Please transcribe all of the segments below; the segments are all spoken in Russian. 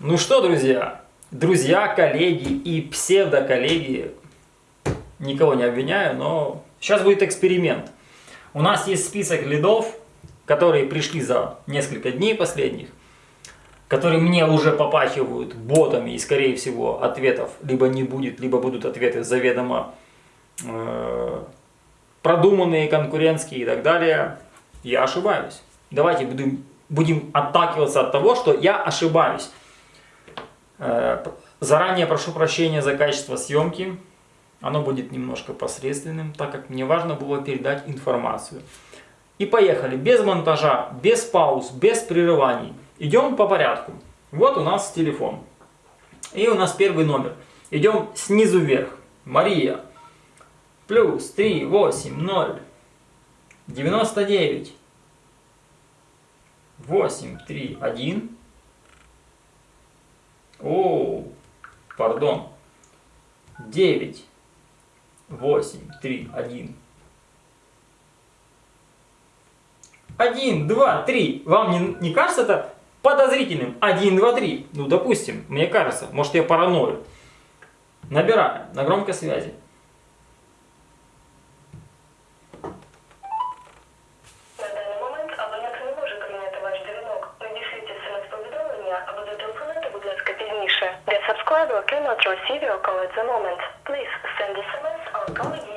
Ну что, друзья, друзья, коллеги и псевдоколлеги, никого не обвиняю, но сейчас будет эксперимент. У нас есть список лидов, которые пришли за несколько дней последних, которые мне уже попахивают ботами, и скорее всего ответов либо не будет, либо будут ответы заведомо э, продуманные, конкурентские и так далее. Я ошибаюсь. Давайте будем, будем отталкиваться от того, что я ошибаюсь. Э, заранее прошу прощения за качество съемки. Оно будет немножко посредственным, так как мне важно было передать информацию. И поехали, без монтажа, без пауз, без прерываний. Идем по порядку. Вот у нас телефон. И у нас первый номер. Идем снизу вверх. Мария. Плюс 3, 8, 0, 99, 8, 3, 1. О, пардон. 9, 8, 3, 1. 1, 2, 3. Вам не, не кажется это подозрительным? 1, 2, 3. Ну, допустим, мне кажется. Может, я параною. Набираем на громкой связи.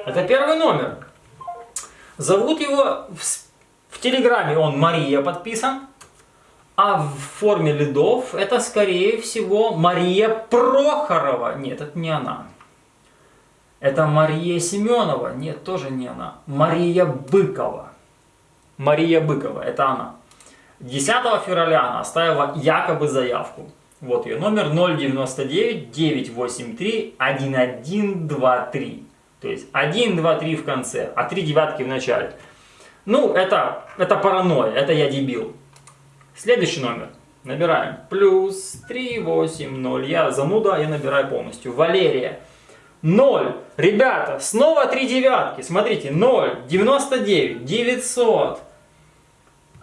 Это первый номер. Зовут его в, в Телеграме, он Мария подписан. А в форме лидов это, скорее всего, Мария Прохорова. Нет, это не она. Это Мария Семенова. Нет, тоже не она. Мария Быкова. Мария Быкова, это она. 10 февраля она оставила якобы заявку. Вот ее номер 099 983 1123. То есть 1, 2, 3 в конце, а 3 девятки в начале. Ну, это, это паранойя, это я дебил. Следующий номер. Набираем. Плюс 3, 8, 0. Я зануда, я набираю полностью. Валерия. 0. Ребята, снова 3 девятки. Смотрите, 0, 99, 900,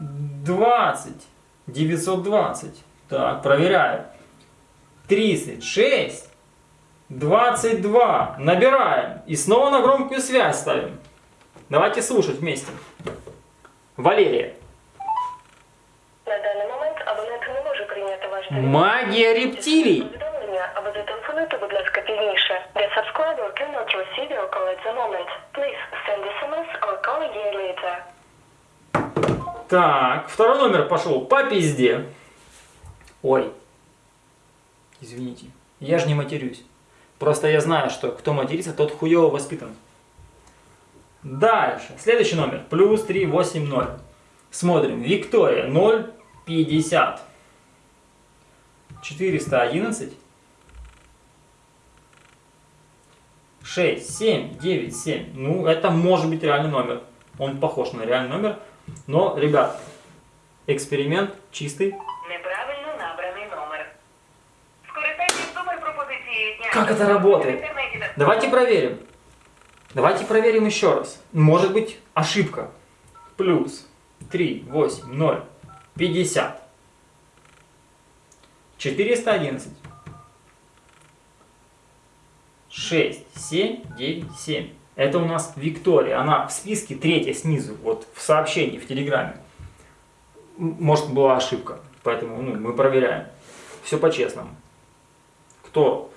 20, 920. Так, проверяю. 36, 22. Набираем. И снова на громкую связь ставим. Давайте слушать вместе. Валерия. На даний момент абонент не може прийняти ваш дзвінок. Магія рептилій. Повідомлення або зателефонуйте, будь ласка, пізніше. The subscriber cannot receive your call at the moment. Please send SMS or call again later. Так, второй номер пошел по пизде. Ой. Извините. Я же не матерюсь. Просто я знаю, что кто матерится, тот хуево воспитан. Дальше. Следующий номер. Плюс 380. Смотрим. Виктория 050. 411. 6, 7, 9, 7. Ну, это может быть реальный номер. Он похож на реальный номер. Но, ребят, эксперимент чистый. Как это работает? Давайте проверим. Давайте проверим еще раз. Может быть ошибка. Плюс 3, 8, 0, 50. 411. 6, 7, 9, 7. Это у нас Виктория. Она в списке третья снизу, вот в сообщении в Телеграме. Может была ошибка. Поэтому ну, мы проверяем. Все по-честному. Кто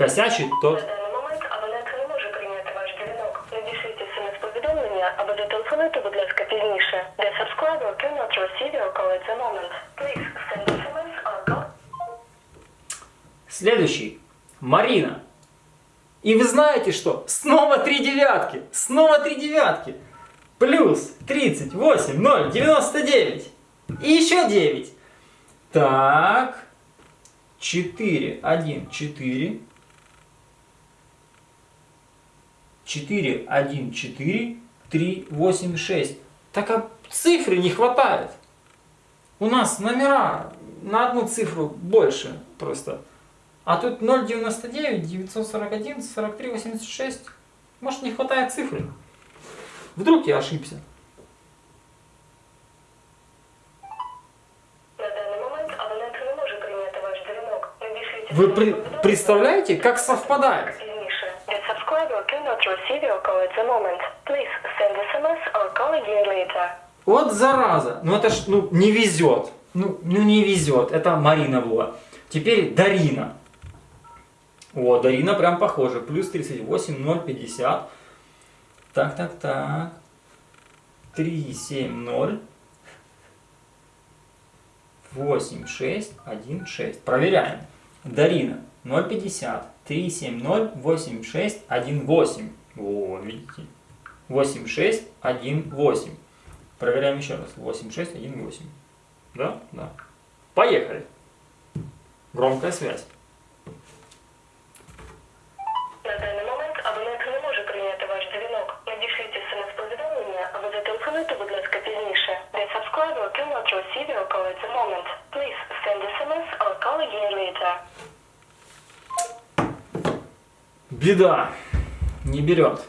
косячит, тот... На даний момент абонент не може прийняти ваш дзвінок. Надішліть смс-повідомлення або зателефонуйте, будь ласка, пізніше. The subscriber cannot receive your call at the moment. Please send SMS or call. Следующий. Марина. И вы знаете что? Снова три девятки. Снова три девятки. Плюс 38, 0, 99. И еще 9. Так. 4, 1, 4. 4, 1, 4, 3, 8, 6. Так а цифры не хватает. У нас номера на одну цифру больше просто. А тут 0,99, 941, 43, 86. Может не хватает цифры. Вдруг я ошибся. Вы при- представляете, как совпадает? Пізніше. The subscriber cannot receive your call at the moment. SMS or call again. Вот зараза. Ну это ж, ну, не везет. Ну, ну не везет. Это Марина была. Теперь Дарина. О, Дарина прям похожа. Плюс 38, 0, 50. Так, так, так. 3, 7, 0. 8, 6, 1, 6. Проверяем. Дарина. 0,50. 3, 7, 0, 8, 6, 1, 8. О, видите? 8, 6, 1, 8. Проверяем еще раз. 8, 6, 1, 8. Да? Да. Поехали. Громкая связь. На даний момент абонент не може прийняти ваш дзвінок. Надішліть смс-повідомлення або зателефонуйте, будь ласка, пізніше. The subscriber cannot receive your call at the moment. Please send SMS or call again later. Беда. Не берет.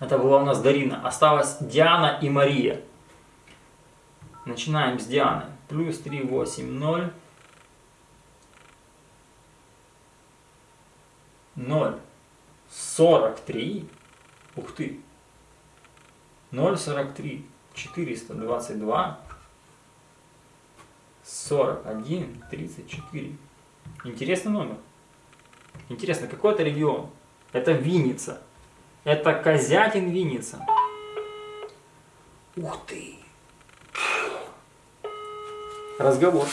Это была у нас Дарина. Осталась Диана и Мария. Начинаем с Дианы. Плюс 3, 8, 0. 0. 43. Ух ты. 0,43. 422. 41, 34. Интересный номер. Интересно, какой это регион? Это Винница. Это Козятин Винница. Ух ты. Разговор.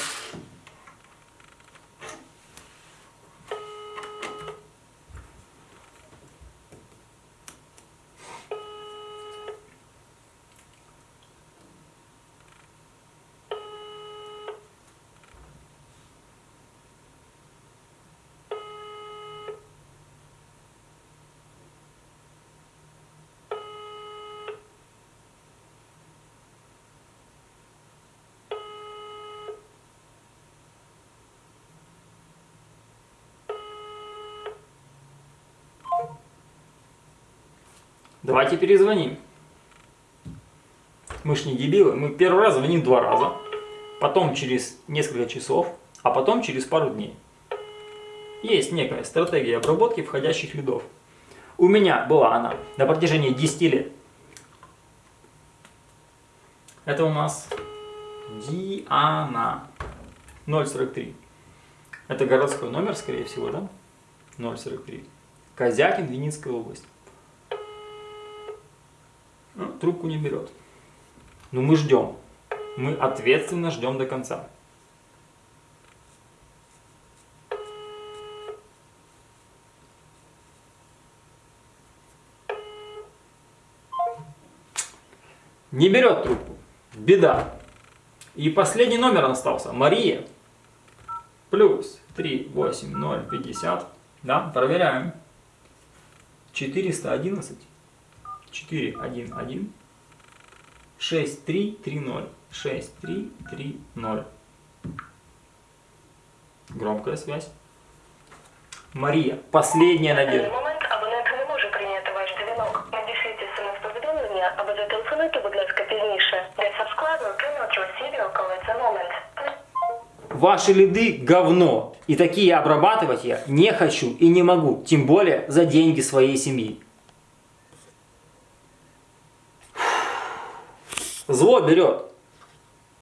Давайте перезвоним. Мы ж не дебилы. Мы первый раз звоним два раза. Потом через несколько часов. А потом через пару дней. Есть некая стратегия обработки входящих лидов. У меня была она на протяжении 10 лет. Это у нас Диана 043. Это городской номер, скорее всего, да? 043. Козякин, Винницкая область. Ну, трубку не берет. Но мы ждем. Мы ответственно ждем до конца. Не берет трубку. Беда. И последний номер остался. Мария. Плюс 3, 8, 0, 50. Да, проверяем. 411. 4, 1, 1. 6, 3, 3, 0. 6, 3, 3, 0. Громкая связь. Мария, последняя На даний надежда. момент абонент не може прийняти ваш дзвінок. Надішліть смс-повідомлення або зателефонуйте, будь ласка, пізніше. The subscriber cannot receive your call at the moment. Ваши лиды говно. И такие обрабатывать я не хочу и не могу. Тем более за деньги своей семьи. Зло берет.